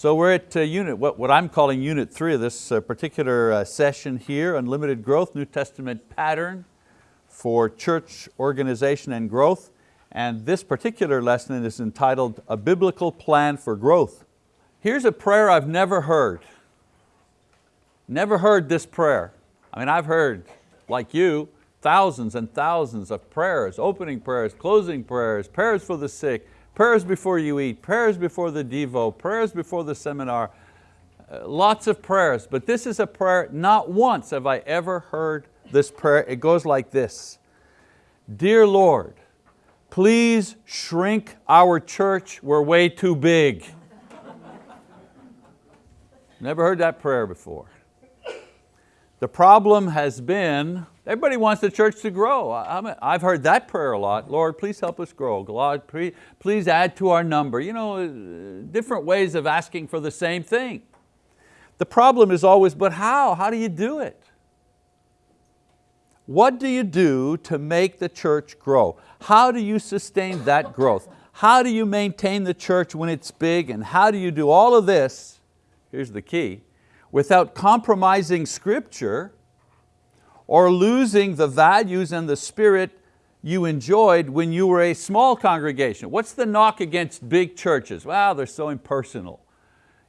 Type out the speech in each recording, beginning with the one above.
So we're at uh, unit, what, what I'm calling unit three of this uh, particular uh, session here, Unlimited Growth, New Testament Pattern for Church Organization and Growth. And this particular lesson is entitled, A Biblical Plan for Growth. Here's a prayer I've never heard. Never heard this prayer. I mean, I've heard, like you, thousands and thousands of prayers, opening prayers, closing prayers, prayers for the sick, prayers before you eat, prayers before the Devo, prayers before the seminar, uh, lots of prayers, but this is a prayer, not once have I ever heard this prayer. It goes like this, Dear Lord, please shrink our church, we're way too big. Never heard that prayer before. The problem has been Everybody wants the church to grow. I've heard that prayer a lot. Lord, please help us grow. God, please add to our number. You know, uh, different ways of asking for the same thing. The problem is always, but how? How do you do it? What do you do to make the church grow? How do you sustain that growth? How do you maintain the church when it's big? And how do you do all of this, here's the key, without compromising scripture or losing the values and the spirit you enjoyed when you were a small congregation. What's the knock against big churches? Well, they're so impersonal.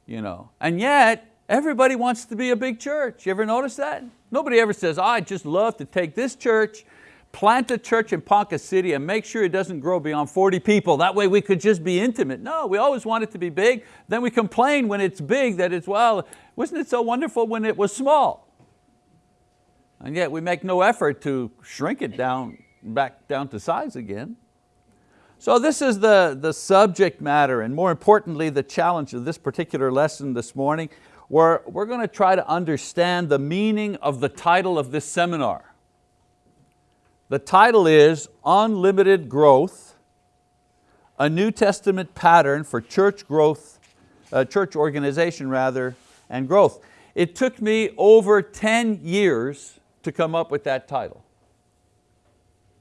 You know. And yet, everybody wants to be a big church. You ever notice that? Nobody ever says, oh, I'd just love to take this church, plant a church in Ponca City and make sure it doesn't grow beyond 40 people. That way we could just be intimate. No, we always want it to be big. Then we complain when it's big that it's, well, wasn't it so wonderful when it was small? And yet we make no effort to shrink it down, back down to size again. So this is the, the subject matter and more importantly the challenge of this particular lesson this morning where we're going to try to understand the meaning of the title of this seminar. The title is Unlimited Growth, a New Testament pattern for church growth, uh, church organization rather, and growth. It took me over 10 years to come up with that title.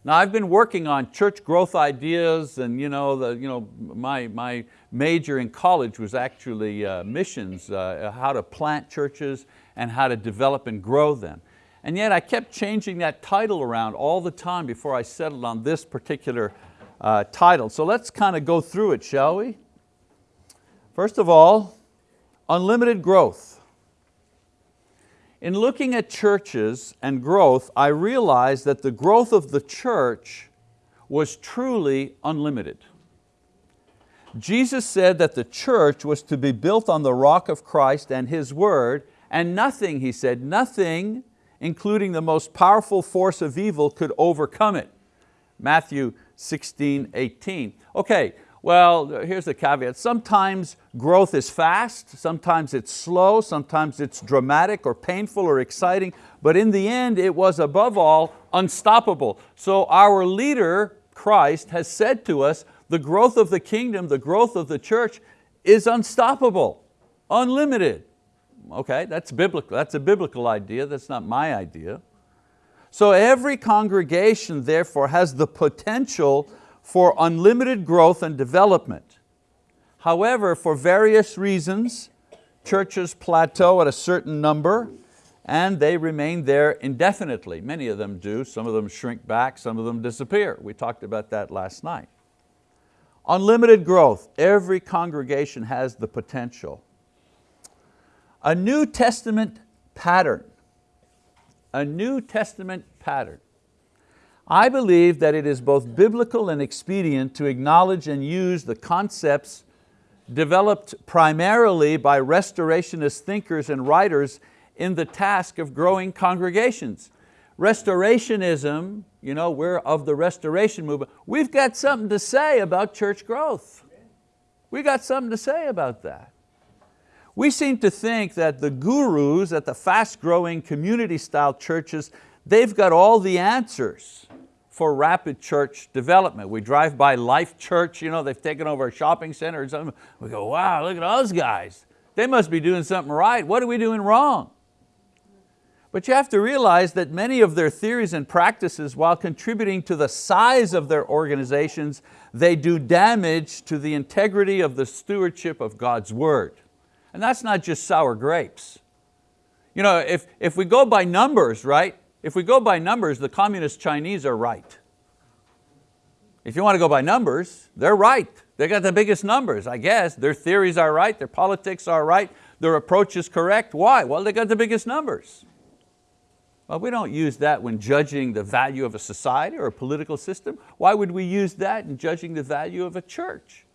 Now I've been working on church growth ideas and you know, the, you know, my, my major in college was actually uh, missions, uh, how to plant churches and how to develop and grow them. And yet I kept changing that title around all the time before I settled on this particular uh, title. So let's kind of go through it, shall we? First of all, unlimited growth. In looking at churches and growth, I realized that the growth of the church was truly unlimited. Jesus said that the church was to be built on the rock of Christ and His word, and nothing, he said, nothing, including the most powerful force of evil, could overcome it. Matthew 16, 18. Okay, well, here's the caveat. Sometimes growth is fast, sometimes it's slow, sometimes it's dramatic or painful or exciting, but in the end it was above all unstoppable. So our leader, Christ, has said to us, the growth of the kingdom, the growth of the church is unstoppable, unlimited. Okay, that's biblical, that's a biblical idea, that's not my idea. So every congregation therefore has the potential for unlimited growth and development. However, for various reasons, churches plateau at a certain number and they remain there indefinitely. Many of them do, some of them shrink back, some of them disappear. We talked about that last night. Unlimited growth, every congregation has the potential. A New Testament pattern, a New Testament pattern. I believe that it is both biblical and expedient to acknowledge and use the concepts developed primarily by restorationist thinkers and writers in the task of growing congregations. Restorationism, you know, we're of the restoration movement. We've got something to say about church growth. We've got something to say about that. We seem to think that the gurus at the fast growing community style churches, they've got all the answers for rapid church development. We drive by Life Church, you know, they've taken over a shopping center or something. We go, wow, look at those guys. They must be doing something right. What are we doing wrong? But you have to realize that many of their theories and practices, while contributing to the size of their organizations, they do damage to the integrity of the stewardship of God's word. And that's not just sour grapes. You know, if, if we go by numbers, right? If we go by numbers, the communist Chinese are right. If you want to go by numbers, they're right. They got the biggest numbers, I guess. Their theories are right, their politics are right, their approach is correct. Why? Well, they got the biggest numbers. Well, we don't use that when judging the value of a society or a political system. Why would we use that in judging the value of a church?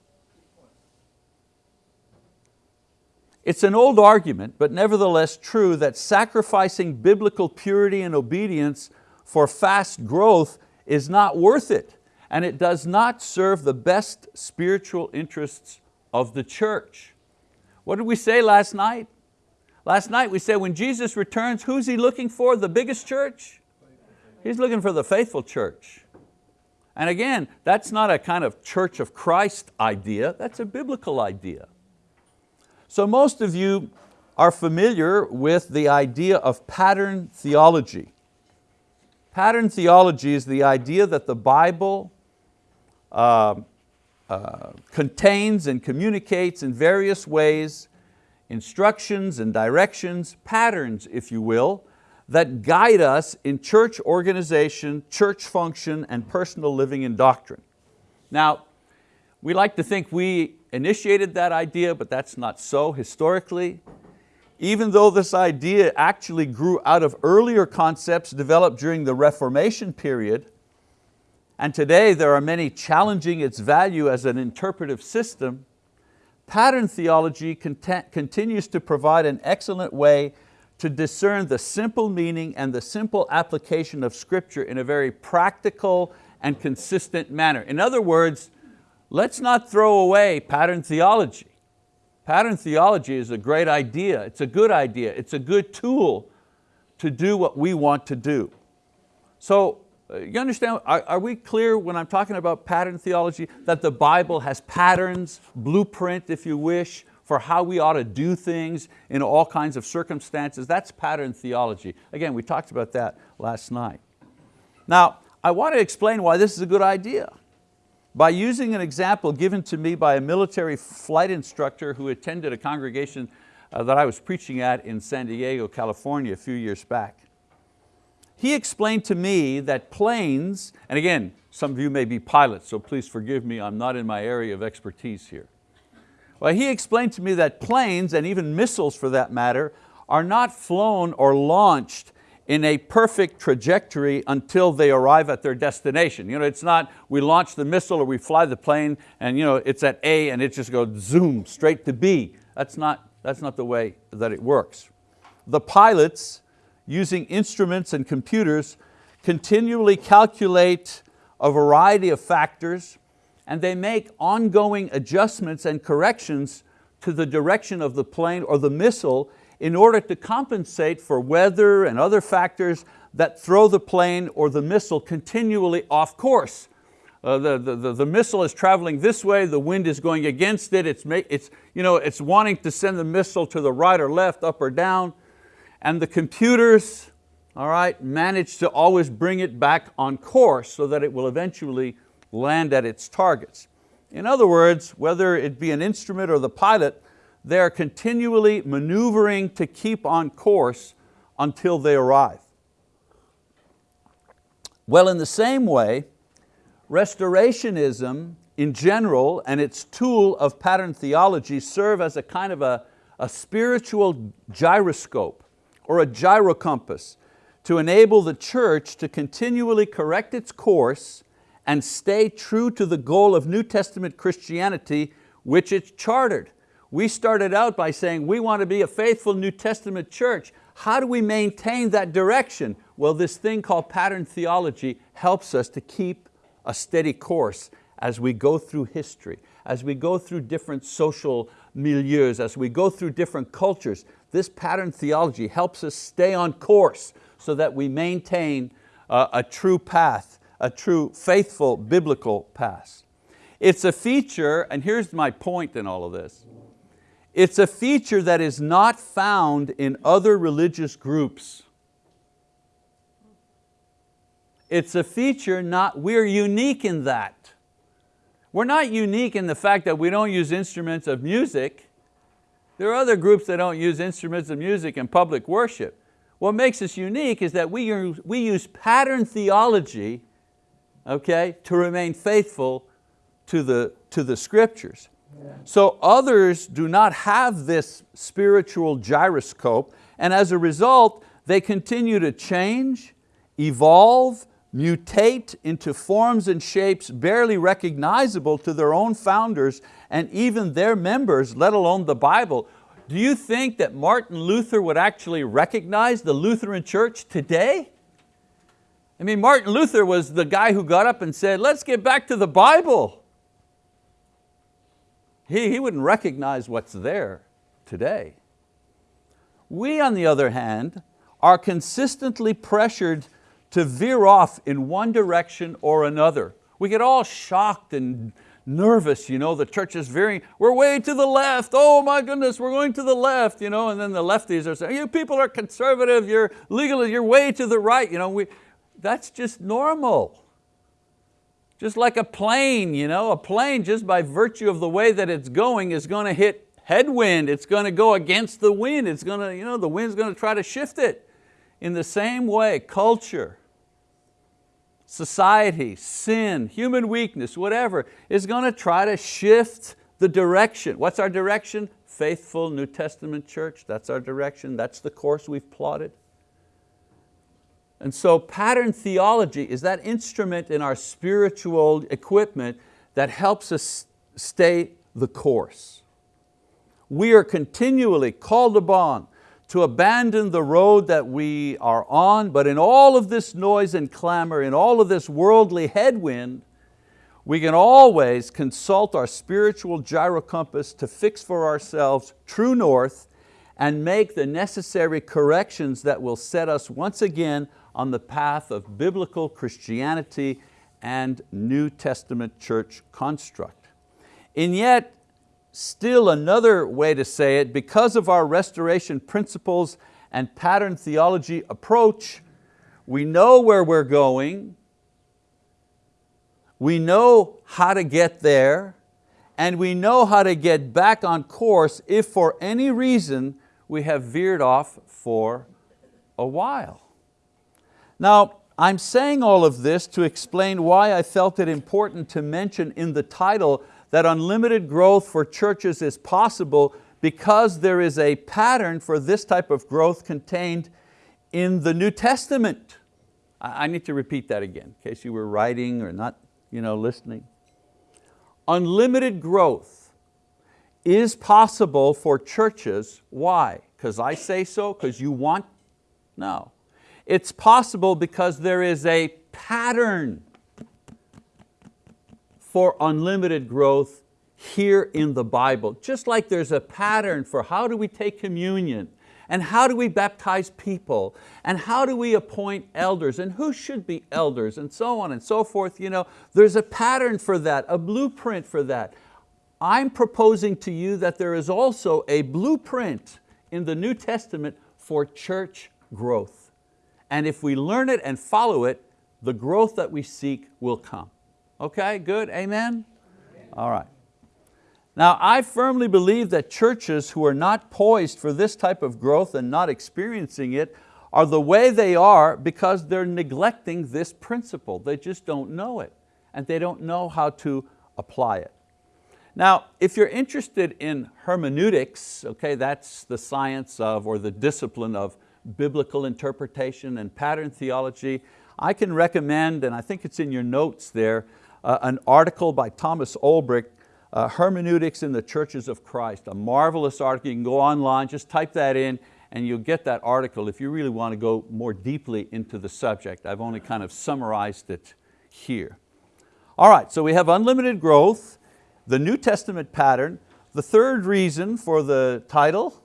It's an old argument, but nevertheless true that sacrificing biblical purity and obedience for fast growth is not worth it, and it does not serve the best spiritual interests of the church. What did we say last night? Last night we said when Jesus returns, who's He looking for, the biggest church? He's looking for the faithful church. And again, that's not a kind of church of Christ idea, that's a biblical idea. So most of you are familiar with the idea of pattern theology. Pattern theology is the idea that the Bible uh, uh, contains and communicates in various ways instructions and directions, patterns, if you will, that guide us in church organization, church function, and personal living and doctrine. Now, we like to think we initiated that idea, but that's not so historically. Even though this idea actually grew out of earlier concepts developed during the Reformation period, and today there are many challenging its value as an interpretive system, Pattern theology continues to provide an excellent way to discern the simple meaning and the simple application of scripture in a very practical and consistent manner. In other words, let's not throw away pattern theology. Pattern theology is a great idea, it's a good idea, it's a good tool to do what we want to do. So uh, you understand, are, are, we clear when I'm talking about pattern theology that the Bible has patterns, blueprint if you wish, for how we ought to do things in all kinds of circumstances? That's pattern theology. Again, we talked about that last night. Now, I want to explain why this is a good idea. By using an example given to me by a military flight instructor who attended a congregation uh, that I was preaching at in San Diego, California a few years back. He explained to me that planes, and again, some of you may be pilots, so please forgive me, I'm not in my area of expertise here. Well, he explained to me that planes, and even missiles for that matter, are not flown or launched in a perfect trajectory until they arrive at their destination. You know, it's not we launch the missile or we fly the plane and you know, it's at A and it just goes zoom straight to B. That's not, that's not the way that it works. The pilots using instruments and computers, continually calculate a variety of factors and they make ongoing adjustments and corrections to the direction of the plane or the missile in order to compensate for weather and other factors that throw the plane or the missile continually off course. Uh, the, the, the, missile is traveling this way, the wind is going against it, it's, it's, you know, it's wanting to send the missile to the right or left, up or down, and the computers all right, manage to always bring it back on course so that it will eventually land at its targets. In other words, whether it be an instrument or the pilot, they're continually maneuvering to keep on course until they arrive. Well, in the same way, restorationism in general and its tool of pattern theology serve as a kind of a, a spiritual gyroscope or a gyrocompass to enable the church to continually correct its course and stay true to the goal of New Testament Christianity which it's chartered. We started out by saying we want to be a faithful New Testament church. How do we maintain that direction? Well, this thing called pattern theology helps us to keep a steady course as we go through history, as we go through different social milieus, as we go through different cultures. This pattern theology helps us stay on course so that we maintain a, a true path, a true faithful biblical path. It's a feature, and here's my point in all of this, it's a feature that is not found in other religious groups. It's a feature not, we're unique in that. We're not unique in the fact that we don't use instruments of music. There are other groups that don't use instruments of music in public worship. What makes us unique is that we use, we use pattern theology okay, to remain faithful to the, to the scriptures. So others do not have this spiritual gyroscope and as a result, they continue to change, evolve, mutate into forms and shapes barely recognizable to their own founders and even their members, let alone the Bible. Do you think that Martin Luther would actually recognize the Lutheran church today? I mean, Martin Luther was the guy who got up and said, let's get back to the Bible. He, he wouldn't recognize what's there today. We, on the other hand, are consistently pressured to veer off in one direction or another. We get all shocked and nervous, you know, the church is veering, we're way to the left, oh my goodness, we're going to the left, you know, and then the lefties are saying, you people are conservative, you're legal, you're way to the right, you know, we, that's just normal. Just like a plane, you know, a plane just by virtue of the way that it's going is going to hit headwind, it's going to go against the wind, it's going to, you know, the wind's going to try to shift it. In the same way, culture, society, sin, human weakness, whatever, is going to try to shift the direction. What's our direction? Faithful New Testament church, that's our direction, that's the course we've plotted. And so pattern theology is that instrument in our spiritual equipment that helps us stay the course. We are continually called upon to abandon the road that we are on, but in all of this noise and clamor, in all of this worldly headwind, we can always consult our spiritual gyro compass to fix for ourselves true north and make the necessary corrections that will set us once again on the path of biblical Christianity and New Testament church construct. And yet, still another way to say it, because of our restoration principles and pattern theology approach, we know where we're going, we know how to get there, and we know how to get back on course if for any reason we have veered off for a while. Now, I'm saying all of this to explain why I felt it important to mention in the title that unlimited growth for churches is possible because there is a pattern for this type of growth contained in the New Testament. I need to repeat that again in case you were writing or not you know, listening. Unlimited growth is possible for churches. Why? Because I say so? Because you want? No. It's possible because there is a pattern for unlimited growth here in the Bible. Just like there's a pattern for how do we take communion, and how do we baptize people, and how do we appoint elders, and who should be elders, and so on and so forth. You know, there's a pattern for that, a blueprint for that. I'm proposing to you that there is also a blueprint in the New Testament for church growth. And if we learn it and follow it, the growth that we seek will come. Okay, good, amen? All right. Now I firmly believe that churches who are not poised for this type of growth and not experiencing it are the way they are because they're neglecting this principle. They just don't know it and they don't know how to apply it. Now, if you're interested in hermeneutics, okay, that's the science of or the discipline of biblical interpretation and pattern theology, I can recommend, and I think it's in your notes there, uh, an article by Thomas Olbricht, uh, Hermeneutics in the Churches of Christ, a marvelous article. You can go online, just type that in and you'll get that article if you really want to go more deeply into the subject. I've only kind of summarized it here. All right, so we have unlimited growth, the New Testament pattern. The third reason for the title,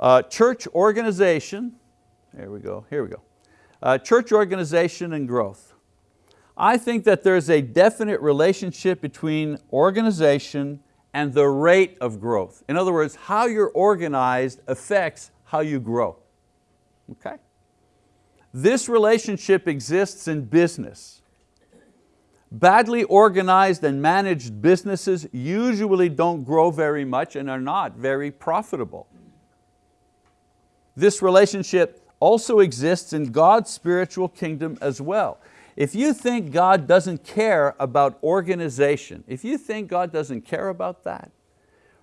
uh, church organization. There we go, here we go. Uh, church organization and growth. I think that there's a definite relationship between organization and the rate of growth. In other words, how you're organized affects how you grow, okay? This relationship exists in business. Badly organized and managed businesses usually don't grow very much and are not very profitable. This relationship also exists in God's spiritual kingdom as well. If you think God doesn't care about organization, if you think God doesn't care about that,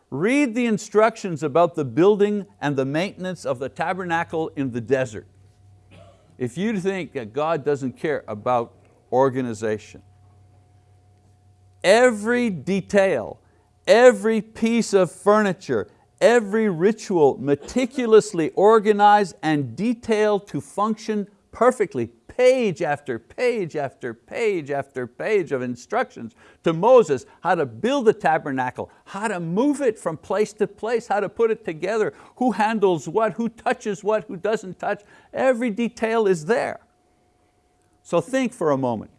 read the instructions about the building and the maintenance of the tabernacle in the desert. If you think that God doesn't care about organization, every detail, every piece of furniture, every ritual meticulously organized and detailed to function perfectly, page after page after page after page of instructions to Moses how to build the tabernacle, how to move it from place to place, how to put it together, who handles what, who touches what, who doesn't touch, every detail is there. So think for a moment.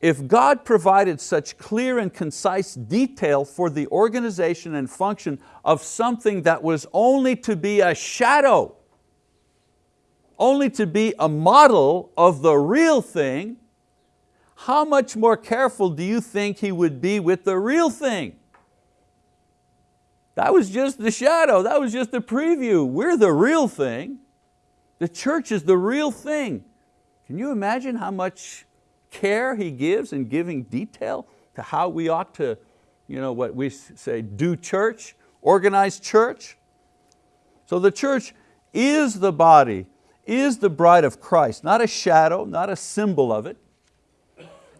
If God provided such clear and concise detail for the organization and function of something that was only to be a shadow, only to be a model of the real thing, how much more careful do you think He would be with the real thing? That was just the shadow, that was just the preview. We're the real thing. The church is the real thing. Can you imagine how much care He gives in giving detail to how we ought to, you know, what we say, do church, organize church. So the church is the body, is the bride of Christ, not a shadow, not a symbol of it.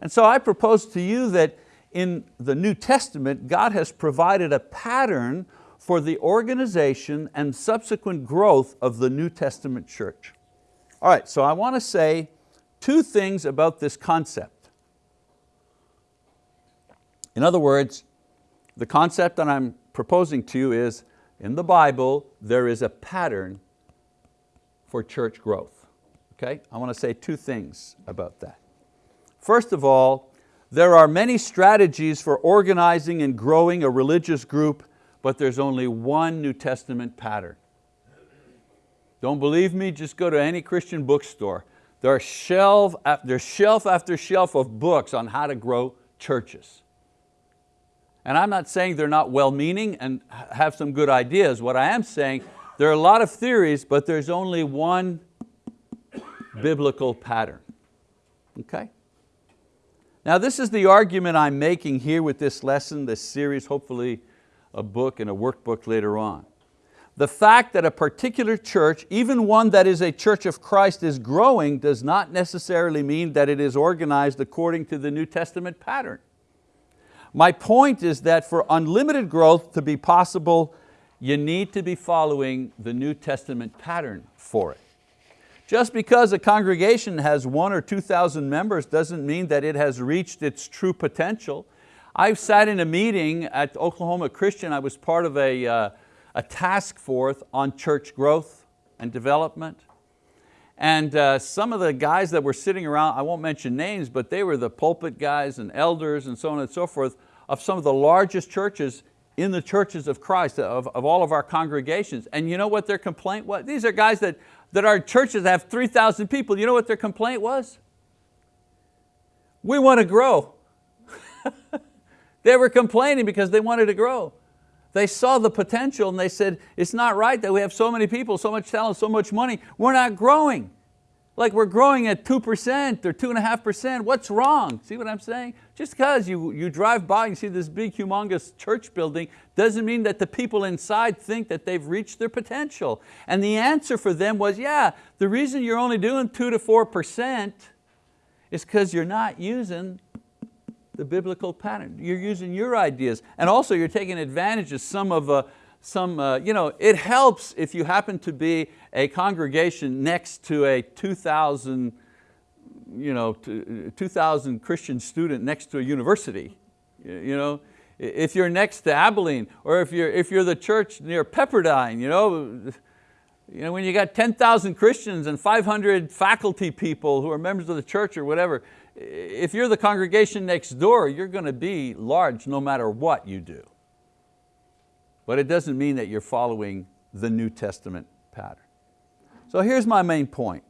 And so I propose to you that in the New Testament, God has provided a pattern for the organization and subsequent growth of the New Testament church. All right, so I want to say two things about this concept. In other words, the concept that I'm proposing to you is, in the Bible, there is a pattern for church growth. Okay, I want to say two things about that. First of all, there are many strategies for organizing and growing a religious group, but there's only one New Testament pattern. Don't believe me? Just go to any Christian bookstore. There's shelf, there's shelf after shelf of books on how to grow churches. And I'm not saying they're not well-meaning and have some good ideas. What I am saying, there are a lot of theories, but there's only one biblical pattern. Okay? Now this is the argument I'm making here with this lesson, this series, hopefully a book and a workbook later on the fact that a particular church, even one that is a church of Christ is growing does not necessarily mean that it is organized according to the New Testament pattern. My point is that for unlimited growth to be possible, you need to be following the New Testament pattern for it. Just because a congregation has one or 2,000 members doesn't mean that it has reached its true potential. I've sat in a meeting at Oklahoma Christian, I was part of a, uh, a task force on church growth and development. And uh, some of the guys that were sitting around, I won't mention names, but they were the pulpit guys and elders and so on and so forth of some of the largest churches in the churches of Christ, of, of all of our congregations. And you know what their complaint was? These are guys that, that our churches have 3,000 people. You know what their complaint was? We want to grow. they were complaining because they wanted to grow. They saw the potential and they said, it's not right that we have so many people, so much talent, so much money. We're not growing. Like we're growing at 2% or 2.5%, what's wrong? See what I'm saying? Just because you, you drive by and see this big humongous church building doesn't mean that the people inside think that they've reached their potential. And the answer for them was, yeah, the reason you're only doing 2 to 4% is because you're not using the biblical pattern. You're using your ideas. And also you're taking advantage of some of, uh, some, uh, you know, it helps if you happen to be a congregation next to a 2,000 you know, 2,000 Christian student next to a university. You know, if you're next to Abilene, or if you're, if you're the church near Pepperdine, you know, you know, when you got 10,000 Christians and 500 faculty people who are members of the church or whatever, if you're the congregation next door, you're going to be large no matter what you do. But it doesn't mean that you're following the New Testament pattern. So here's my main point.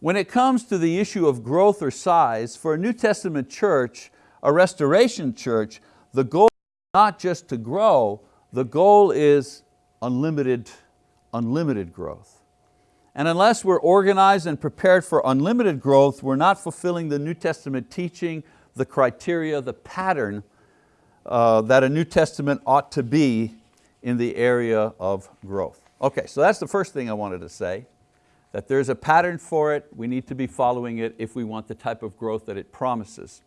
When it comes to the issue of growth or size, for a New Testament church, a restoration church, the goal is not just to grow, the goal is unlimited, unlimited growth. And unless we're organized and prepared for unlimited growth, we're not fulfilling the New Testament teaching, the criteria, the pattern uh, that a New Testament ought to be in the area of growth. Okay, so that's the first thing I wanted to say, that there's a pattern for it, we need to be following it if we want the type of growth that it promises.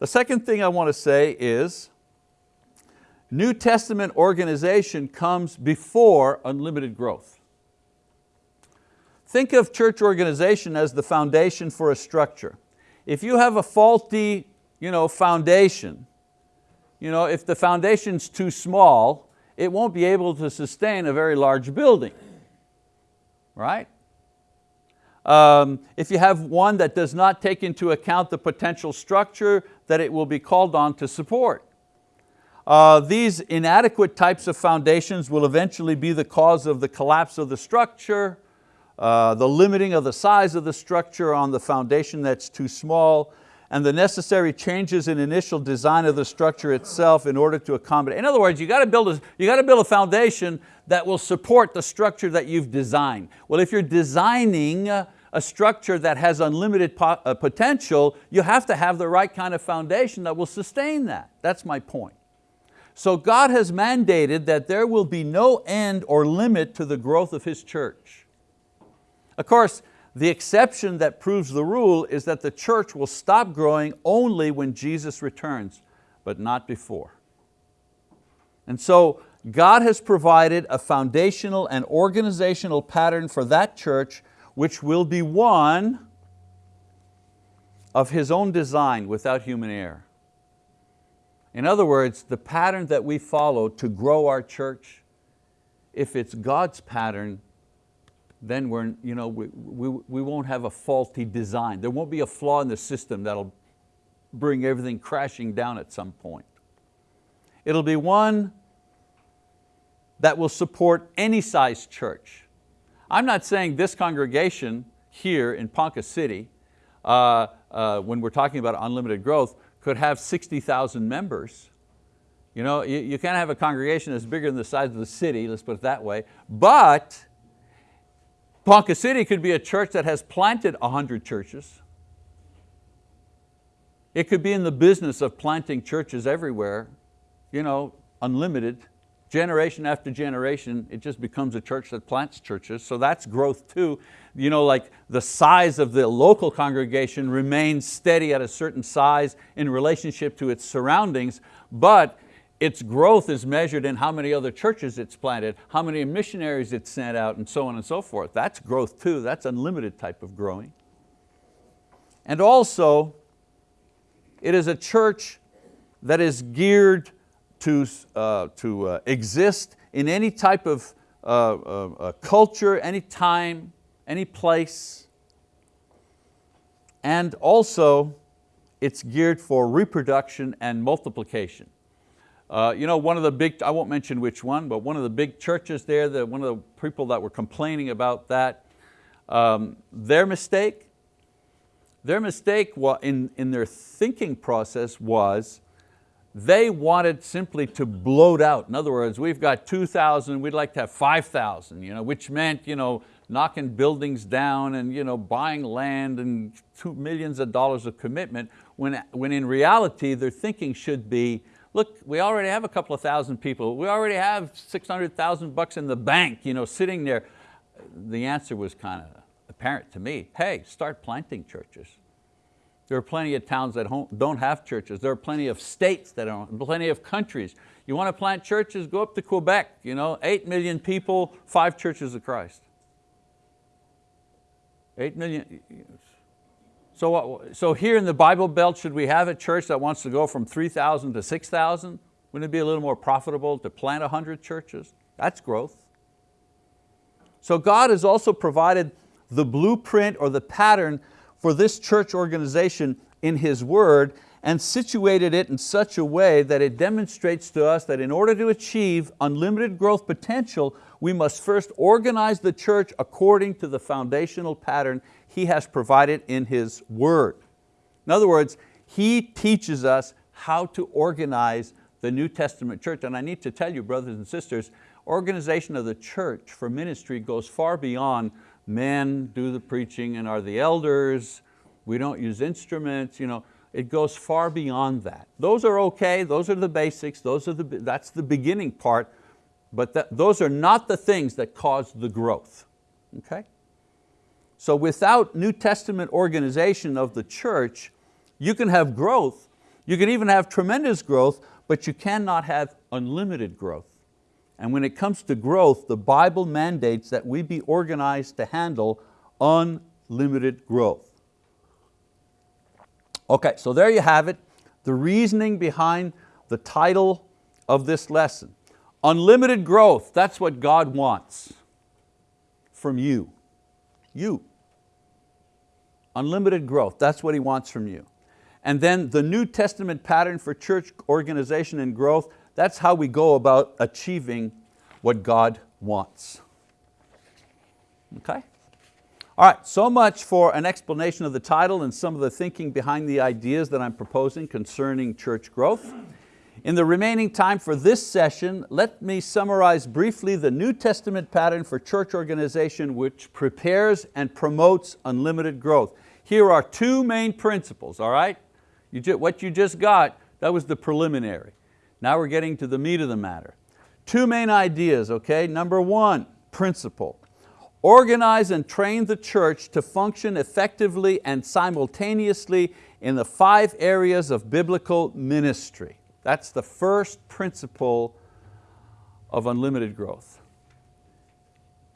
The second thing I want to say is, New Testament organization comes before unlimited growth. Think of church organization as the foundation for a structure. If you have a faulty you know, foundation, you know, if the foundation's too small, it won't be able to sustain a very large building, right? Um, if you have one that does not take into account the potential structure that it will be called on to support. Uh, these inadequate types of foundations will eventually be the cause of the collapse of the structure, uh, the limiting of the size of the structure on the foundation that's too small, and the necessary changes in initial design of the structure itself in order to accommodate. In other words, you got to build a, you got to build a foundation that will support the structure that you've designed. Well, if you're designing a structure that has unlimited uh, potential, you have to have the right kind of foundation that will sustain that. That's my point. So God has mandated that there will be no end or limit to the growth of His church. Of course, the exception that proves the rule is that the church will stop growing only when Jesus returns, but not before. And so God has provided a foundational and organizational pattern for that church which will be one of His own design without human error. In other words, the pattern that we follow to grow our church, if it's God's pattern, then we're, you know, we, we, we won't have a faulty design. There won't be a flaw in the system that'll bring everything crashing down at some point. It'll be one that will support any size church. I'm not saying this congregation here in Ponca City, uh, uh, when we're talking about unlimited growth, could have 60,000 members. You, know, you, you can't have a congregation that's bigger than the size of the city, let's put it that way, but Ponca City could be a church that has planted 100 churches. It could be in the business of planting churches everywhere, you know, unlimited. Generation after generation, it just becomes a church that plants churches, so that's growth too. You know, like the size of the local congregation remains steady at a certain size in relationship to its surroundings, but its growth is measured in how many other churches it's planted, how many missionaries it's sent out, and so on and so forth. That's growth too, that's unlimited type of growing. And also, it is a church that is geared to, uh, to uh, exist in any type of uh, uh, culture, any time, any place. And also, it's geared for reproduction and multiplication. Uh, you know, one of the big, I won't mention which one, but one of the big churches there, the, one of the people that were complaining about that, um, their mistake, their mistake in, in their thinking process was they wanted simply to bloat out. In other words, we've got 2,000, we'd like to have 5,000, you know, which meant you know, knocking buildings down and you know, buying land and two millions of dollars of commitment, when, when in reality their thinking should be, look, we already have a couple of thousand people. We already have 600,000 bucks in the bank you know, sitting there. The answer was kind of apparent to me. Hey, start planting churches. There are plenty of towns that don't have churches. There are plenty of states that don't, plenty of countries. You want to plant churches, go up to Quebec, you know, eight million people, five churches of Christ. Eight million, so, so here in the Bible Belt, should we have a church that wants to go from 3,000 to 6,000? Wouldn't it be a little more profitable to plant 100 churches? That's growth. So God has also provided the blueprint or the pattern for this church organization in His word, and situated it in such a way that it demonstrates to us that in order to achieve unlimited growth potential, we must first organize the church according to the foundational pattern He has provided in His word. In other words, He teaches us how to organize the New Testament church. And I need to tell you, brothers and sisters, organization of the church for ministry goes far beyond men do the preaching and are the elders, we don't use instruments, you know, it goes far beyond that. Those are okay, those are the basics, those are the, that's the beginning part, but that, those are not the things that cause the growth, okay? So without New Testament organization of the church, you can have growth, you can even have tremendous growth, but you cannot have unlimited growth. And when it comes to growth, the Bible mandates that we be organized to handle unlimited growth. Okay, so there you have it, the reasoning behind the title of this lesson. Unlimited growth, that's what God wants from you. You. Unlimited growth, that's what He wants from you. And then the New Testament pattern for church organization and growth, that's how we go about achieving what God wants. Okay? All right, so much for an explanation of the title and some of the thinking behind the ideas that I'm proposing concerning church growth. In the remaining time for this session, let me summarize briefly the New Testament pattern for church organization which prepares and promotes unlimited growth. Here are two main principles, all right? You what you just got, that was the preliminary. Now we're getting to the meat of the matter. Two main ideas, okay? Number one, principle. Organize and train the church to function effectively and simultaneously in the five areas of biblical ministry. That's the first principle of unlimited growth.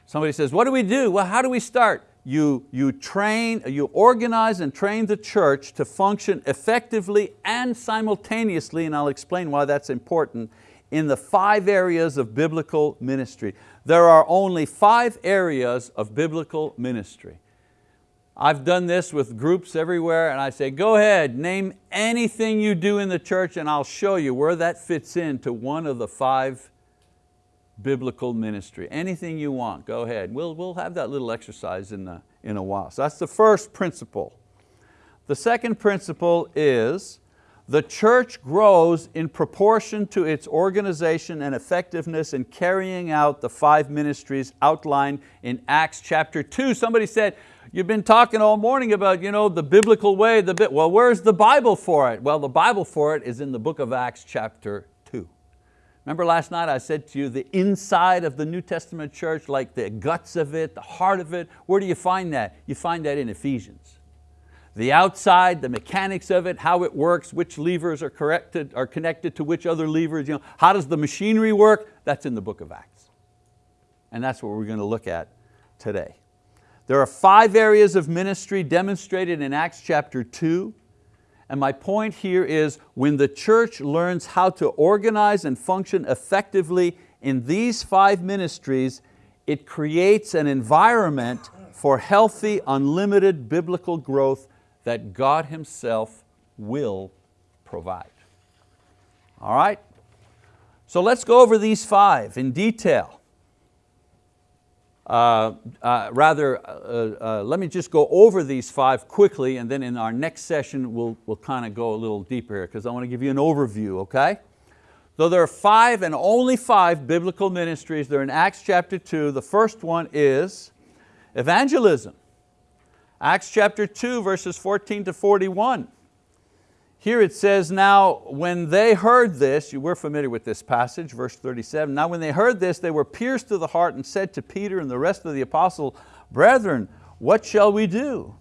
Somebody says, what do we do? Well, how do we start? you, you train, you organize and train the church to function effectively and simultaneously, and I'll explain why that's important, in the five areas of biblical ministry. There are only five areas of biblical ministry. I've done this with groups everywhere and I say, go ahead, name anything you do in the church and I'll show you where that fits into one of the five biblical ministry. Anything you want, go ahead. We'll, we'll have that little exercise in, the, in a while. So that's the first principle. The second principle is the church grows in proportion to its organization and effectiveness in carrying out the five ministries outlined in Acts chapter two. Somebody said, you've been talking all morning about you know, the biblical way, the well where's the Bible for it? Well the Bible for it is in the book of Acts chapter two. Remember last night I said to you the inside of the New Testament church, like the guts of it, the heart of it, where do you find that? You find that in Ephesians. The outside, the mechanics of it, how it works, which levers are, corrected, are connected to which other levers, you know, how does the machinery work? That's in the book of Acts. And that's what we're going to look at today. There are five areas of ministry demonstrated in Acts chapter two. And my point here is when the church learns how to organize and function effectively in these five ministries, it creates an environment for healthy, unlimited biblical growth that God Himself will provide. All right? So let's go over these five in detail. Uh, uh, rather, uh, uh, let me just go over these five quickly and then in our next session we'll, we'll kind of go a little deeper here because I want to give you an overview, okay? So there are five and only five biblical ministries. They're in Acts chapter two. The first one is evangelism. Acts chapter two, verses 14 to 41. Here it says, now when they heard this, you were familiar with this passage, verse 37, now when they heard this, they were pierced to the heart and said to Peter and the rest of the apostle, brethren, what shall we do?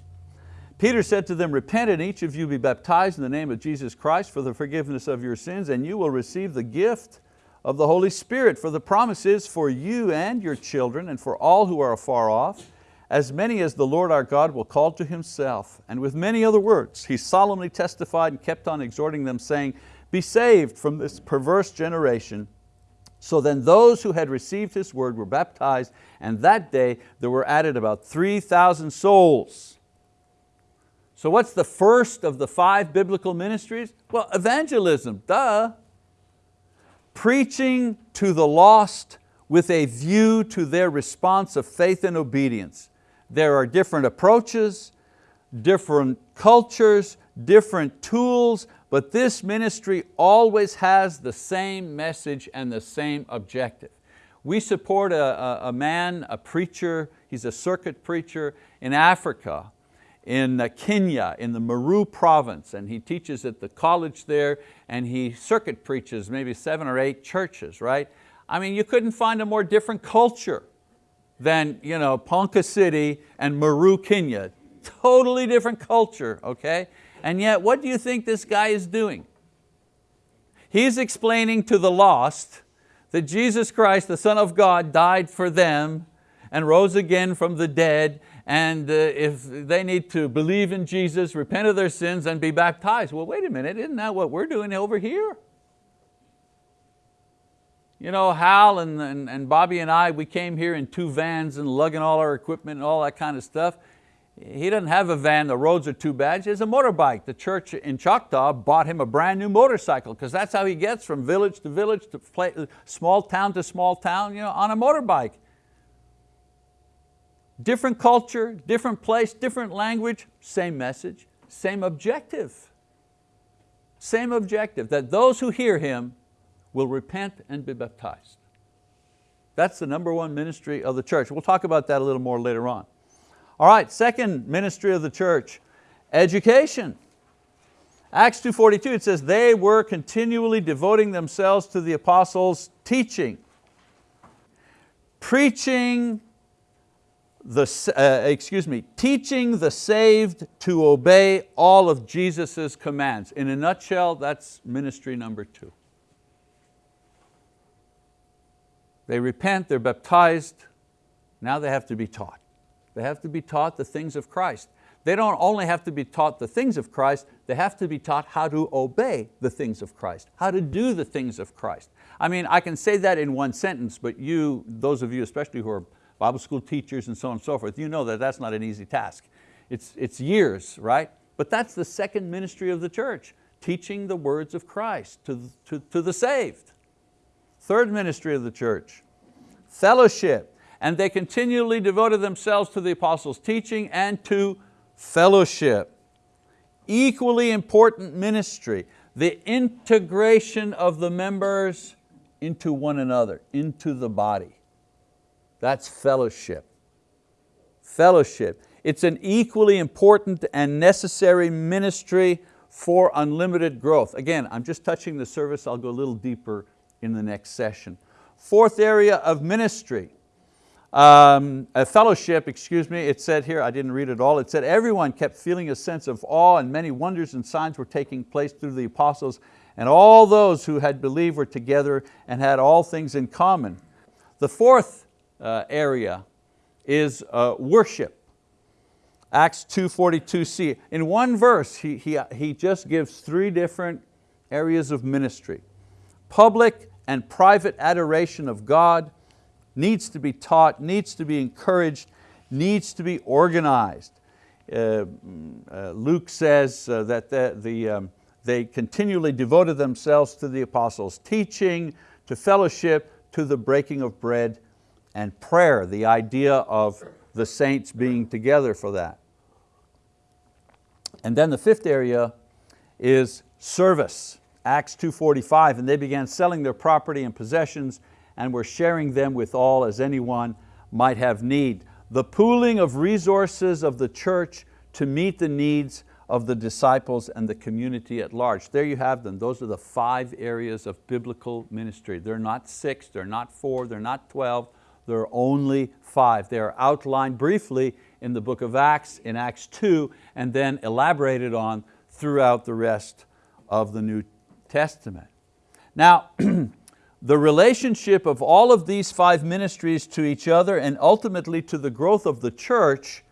Peter said to them, repent and each of you be baptized in the name of Jesus Christ for the forgiveness of your sins and you will receive the gift of the Holy Spirit for the promises for you and your children and for all who are afar off as many as the Lord our God will call to Himself. And with many other words, He solemnly testified and kept on exhorting them saying, be saved from this perverse generation. So then those who had received His word were baptized and that day there were added about 3,000 souls. So what's the first of the five biblical ministries? Well, evangelism, duh. Preaching to the lost with a view to their response of faith and obedience. There are different approaches, different cultures, different tools, but this ministry always has the same message and the same objective. We support a, a, a man, a preacher, he's a circuit preacher in Africa, in Kenya, in the Meru province, and he teaches at the college there, and he circuit preaches maybe seven or eight churches, right? I mean, you couldn't find a more different culture than you know, Ponca City and Meru, Kenya. Totally different culture, okay? And yet, what do you think this guy is doing? He's explaining to the lost that Jesus Christ, the Son of God, died for them and rose again from the dead and uh, if they need to believe in Jesus, repent of their sins and be baptized. Well, wait a minute, isn't that what we're doing over here? You know, Hal and, and, and Bobby and I, we came here in two vans and lugging all our equipment and all that kind of stuff. He doesn't have a van, the roads are too bad. He has a motorbike. The church in Choctaw bought him a brand new motorcycle because that's how he gets from village to village, to play, small town to small town, you know, on a motorbike. Different culture, different place, different language, same message, same objective. Same objective, that those who hear Him will repent and be baptized. That's the number one ministry of the church. We'll talk about that a little more later on. All right, second ministry of the church, education. Acts 2.42, it says, they were continually devoting themselves to the apostles' teaching, preaching the, uh, excuse me, teaching the saved to obey all of Jesus' commands. In a nutshell, that's ministry number two. They repent, they're baptized, now they have to be taught. They have to be taught the things of Christ. They don't only have to be taught the things of Christ, they have to be taught how to obey the things of Christ, how to do the things of Christ. I mean, I can say that in one sentence, but you, those of you especially who are Bible school teachers and so on and so forth, you know that that's not an easy task. It's, it's years, right? But that's the second ministry of the church, teaching the words of Christ to, to, to the saved. Third ministry of the church, fellowship. And they continually devoted themselves to the apostles' teaching and to fellowship. Equally important ministry, the integration of the members into one another, into the body. That's fellowship. Fellowship. It's an equally important and necessary ministry for unlimited growth. Again, I'm just touching the service, I'll go a little deeper in the next session. Fourth area of ministry, um, a fellowship, excuse me, it said here, I didn't read it all, it said everyone kept feeling a sense of awe and many wonders and signs were taking place through the apostles and all those who had believed were together and had all things in common. The fourth uh, area is uh, worship. Acts 2.42c. In one verse, he, he, he just gives three different areas of ministry. Public and private adoration of God needs to be taught, needs to be encouraged, needs to be organized. Uh, uh, Luke says uh, that the, the, um, they continually devoted themselves to the apostles' teaching, to fellowship, to the breaking of bread and prayer, the idea of the saints being together for that. And then the fifth area is service. Acts 2.45, and they began selling their property and possessions and were sharing them with all as anyone might have need. The pooling of resources of the church to meet the needs of the disciples and the community at large. There you have them. Those are the five areas of biblical ministry. They're not six, they're not four, they're not 12, there are only five. They are outlined briefly in the book of Acts, in Acts 2, and then elaborated on throughout the rest of the New Testament. Now, the relationship of all of these five ministries to each other and ultimately to the growth of the church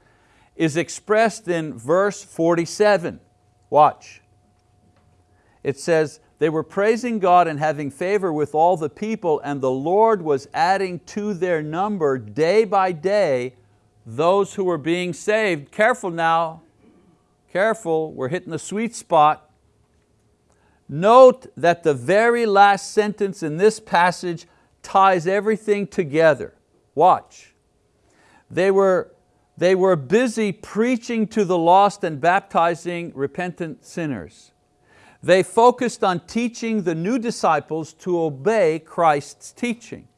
is expressed in verse 47. Watch. It says, they were praising God and having favor with all the people and the Lord was adding to their number day by day those who were being saved. Careful now, careful, we're hitting the sweet spot. Note that the very last sentence in this passage ties everything together. Watch. They were, they were busy preaching to the lost and baptizing repentant sinners. They focused on teaching the new disciples to obey Christ's teaching.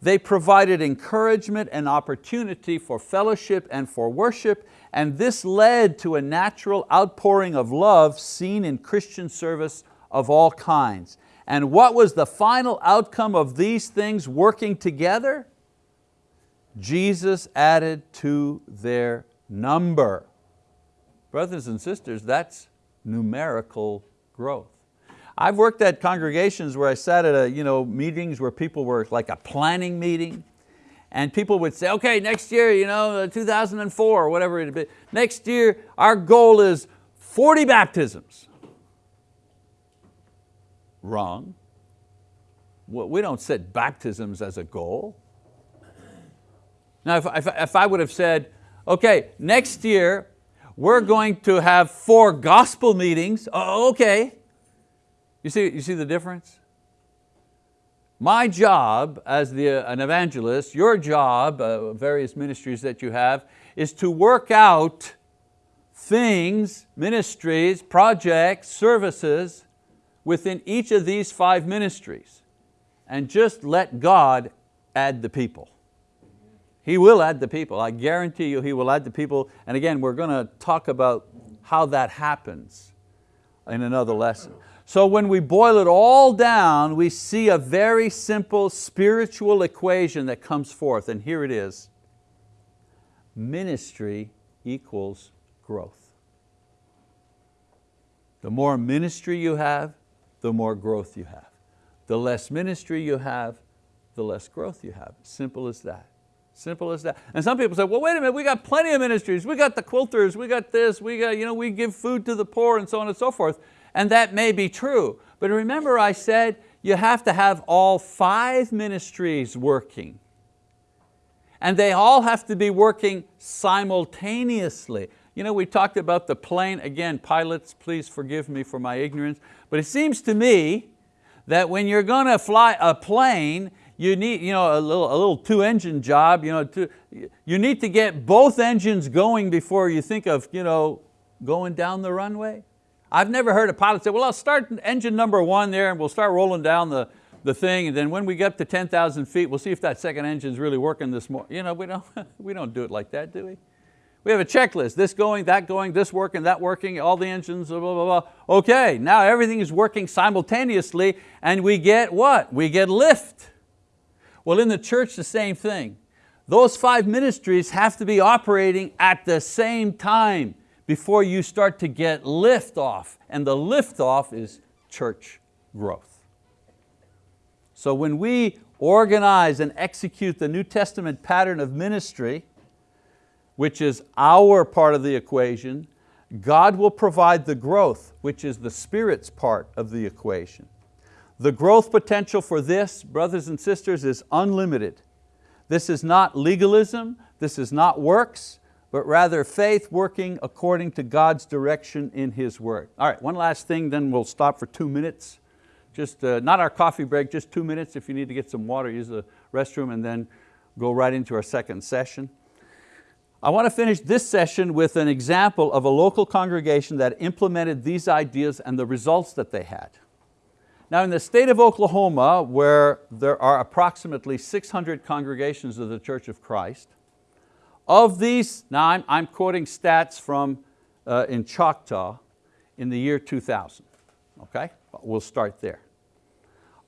They provided encouragement and opportunity for fellowship and for worship, and this led to a natural outpouring of love seen in Christian service of all kinds. And what was the final outcome of these things working together? Jesus added to their number. Brothers and sisters, that's numerical growth. I've worked at congregations where I sat at a, you know, meetings where people were like a planning meeting and people would say, okay, next year, you know, uh, 2004 or whatever it be, next year our goal is 40 baptisms. Wrong. We don't set baptisms as a goal. Now if, if, if I would have said, okay, next year we're going to have four gospel meetings, oh, okay, you see, you see the difference? My job as the, uh, an evangelist, your job, uh, various ministries that you have, is to work out things, ministries, projects, services within each of these five ministries and just let God add the people. He will add the people. I guarantee you He will add the people. And again, we're going to talk about how that happens in another lesson. So when we boil it all down, we see a very simple spiritual equation that comes forth, and here it is. Ministry equals growth. The more ministry you have, the more growth you have. The less ministry you have, the less growth you have. Simple as that. Simple as that. And some people say, well, wait a minute, we got plenty of ministries. We got the quilters, we got this, we, got, you know, we give food to the poor and so on and so forth. And that may be true. But remember I said you have to have all five ministries working. And they all have to be working simultaneously. You know, we talked about the plane, again, pilots, please forgive me for my ignorance, but it seems to me that when you're going to fly a plane, you need you know, a little, a little two engine job, you, know, to, you need to get both engines going before you think of you know, going down the runway. I've never heard a pilot say, well, I'll start engine number one there and we'll start rolling down the, the thing and then when we get up to 10,000 feet, we'll see if that second engine's really working this morning. You know, we don't, we don't do it like that, do we? We have a checklist, this going, that going, this working, that working, all the engines, blah, blah, blah. Okay, now everything is working simultaneously and we get what? We get lift. Well, in the church, the same thing. Those five ministries have to be operating at the same time before you start to get lift off. And the lift off is church growth. So when we organize and execute the New Testament pattern of ministry, which is our part of the equation, God will provide the growth, which is the Spirit's part of the equation. The growth potential for this, brothers and sisters, is unlimited. This is not legalism, this is not works, but rather faith working according to God's direction in His word. All right, one last thing, then we'll stop for two minutes. Just uh, not our coffee break, just two minutes. If you need to get some water, use the restroom and then go right into our second session. I want to finish this session with an example of a local congregation that implemented these ideas and the results that they had. Now in the state of Oklahoma, where there are approximately 600 congregations of the Church of Christ, of these, now I'm, I'm quoting stats from uh, in Choctaw in the year 2000, okay? We'll start there.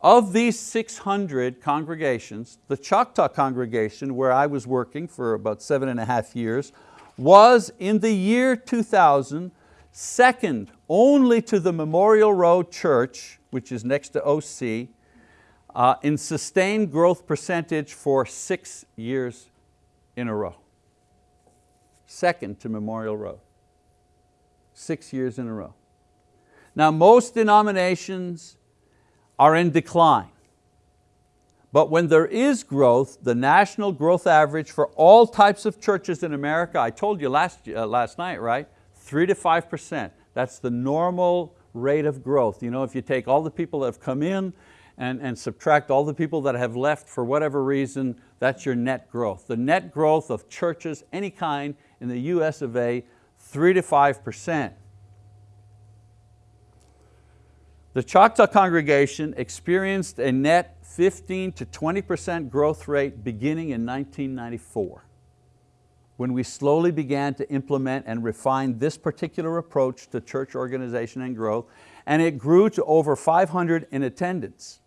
Of these 600 congregations, the Choctaw congregation where I was working for about seven and a half years was in the year 2000 second only to the Memorial Road Church, which is next to OC, uh, in sustained growth percentage for six years in a row second to Memorial Road. Six years in a row. Now most denominations are in decline. But when there is growth, the national growth average for all types of churches in America, I told you last, uh, last night, right? three to 5%. That's the normal rate of growth. You know, if you take all the people that have come in and, and subtract all the people that have left for whatever reason, that's your net growth. The net growth of churches, any kind, in the US of A, three to 5%. The Choctaw congregation experienced a net 15 to 20% growth rate beginning in 1994 when we slowly began to implement and refine this particular approach to church organization and growth, and it grew to over 500 in attendance.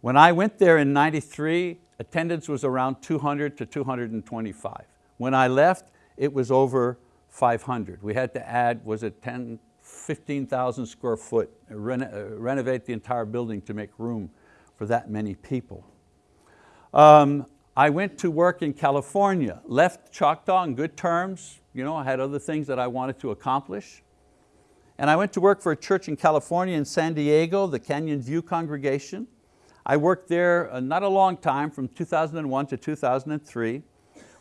When I went there in 93, attendance was around 200 to 225. When I left, it was over 500. We had to add, was it 10, 15,000 square foot, reno uh, renovate the entire building to make room for that many people. Um, I went to work in California, left Choctaw on good terms. You know, I had other things that I wanted to accomplish. And I went to work for a church in California in San Diego, the Canyon View congregation. I worked there uh, not a long time, from 2001 to 2003.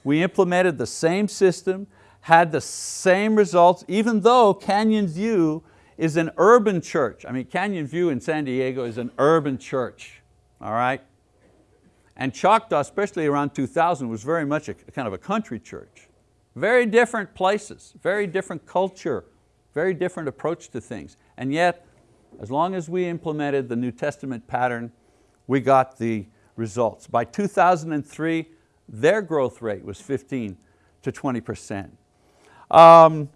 We implemented the same system, had the same results, even though Canyon View is an urban church. I mean, Canyon View in San Diego is an urban church, all right? And Choctaw, especially around 2000, was very much a kind of a country church. Very different places, very different culture, very different approach to things. And yet, as long as we implemented the New Testament pattern, we got the results. By 2003, their growth rate was 15 to 20%. Um,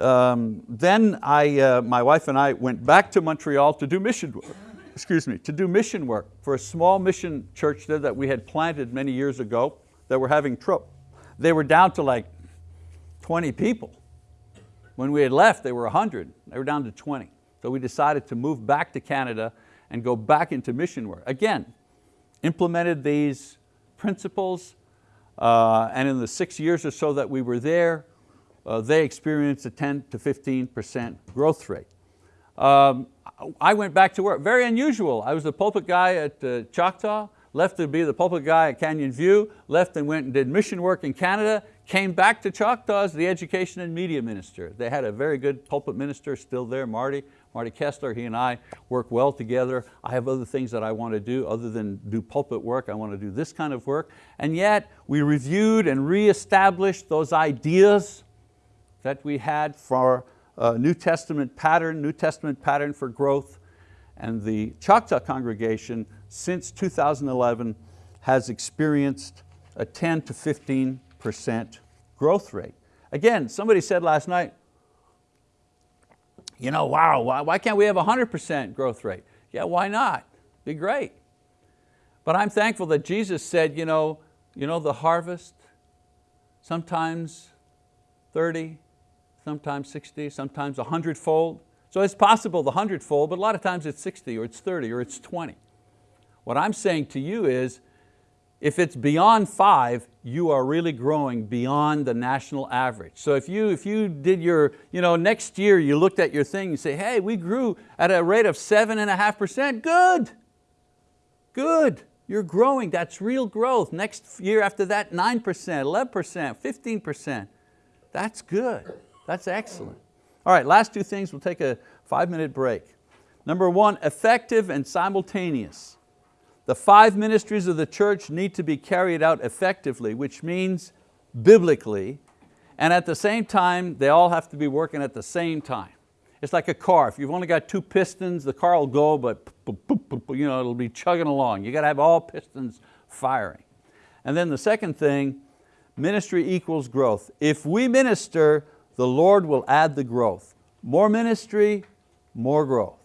um, then I, uh, my wife and I went back to Montreal to do mission work, excuse me, to do mission work for a small mission church there that we had planted many years ago that were having trouble. They were down to like 20 people. When we had left, they were 100. They were down to 20. So we decided to move back to Canada and go back into mission work. Again, implemented these principles uh, and in the six years or so that we were there, uh, they experienced a 10 to 15% growth rate. Um, I went back to work, very unusual. I was the pulpit guy at uh, Choctaw, left to be the pulpit guy at Canyon View, left and went and did mission work in Canada, came back to Choctaw as the education and media minister. They had a very good pulpit minister still there, Marty, Marty Kessler, he and I work well together. I have other things that I want to do other than do pulpit work. I want to do this kind of work. And yet we reviewed and reestablished those ideas that we had for a New Testament pattern, New Testament pattern for growth. And the Choctaw congregation since 2011 has experienced a 10 to 15% growth rate. Again, somebody said last night, you know, wow, why, why can't we have 100% growth rate? Yeah, why not? Be great. But I'm thankful that Jesus said, you know, you know the harvest, sometimes 30, sometimes 60, sometimes 100 fold. So it's possible the 100 fold, but a lot of times it's 60 or it's 30 or it's 20. What I'm saying to you is, if it's beyond five, you are really growing beyond the national average. So if you, if you did your, you know, next year you looked at your thing and say, hey, we grew at a rate of seven and a half percent, good, good. You're growing, that's real growth. Next year after that, 9%, 11%, 15%. That's good, that's excellent. All right, last two things, we'll take a five minute break. Number one, effective and simultaneous. The five ministries of the church need to be carried out effectively, which means biblically, and at the same time, they all have to be working at the same time. It's like a car. If you've only got two pistons, the car will go, but you know, it'll be chugging along. You got to have all pistons firing. And then the second thing, ministry equals growth. If we minister, the Lord will add the growth. More ministry, more growth.